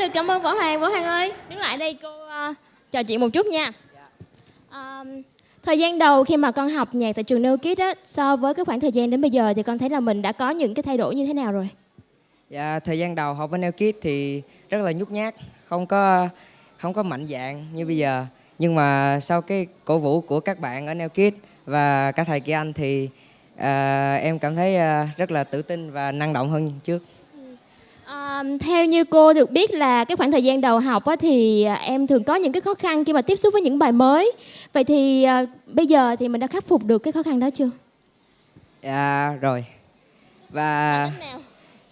Được cảm ơn võ hoàng võ hoàng ơi đứng lại đây cô uh, trò chuyện một chút nha à, thời gian đầu khi mà con học nhạc tại trường Neo Kids á so với cái khoảng thời gian đến bây giờ thì con thấy là mình đã có những cái thay đổi như thế nào rồi Dạ, thời gian đầu học ở Neo Kids thì rất là nhút nhát, không có không có mạnh dạn như bây giờ. Nhưng mà sau cái cổ vũ của các bạn ở Neo Kids và cả thầy Kỳ Anh thì à, em cảm thấy à, rất là tự tin và năng động hơn trước. À, theo như cô được biết là cái khoảng thời gian đầu học á, thì à, em thường có những cái khó khăn khi mà tiếp xúc với những bài mới. Vậy thì à, bây giờ thì mình đã khắc phục được cái khó khăn đó chưa? Dạ rồi. Và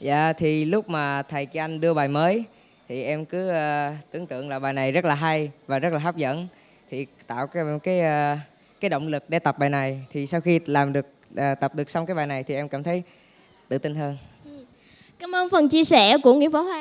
dạ thì lúc mà thầy Kỳ Anh đưa bài mới thì em cứ à, tưởng tượng là bài này rất là hay và rất là hấp dẫn. Thì tạo cái cái à, cái động lực để tập bài này. Thì sau khi làm được à, tập được xong cái bài này thì em cảm thấy tự tin hơn cảm ơn phần chia sẻ của Nguyễn Võ Hoàng.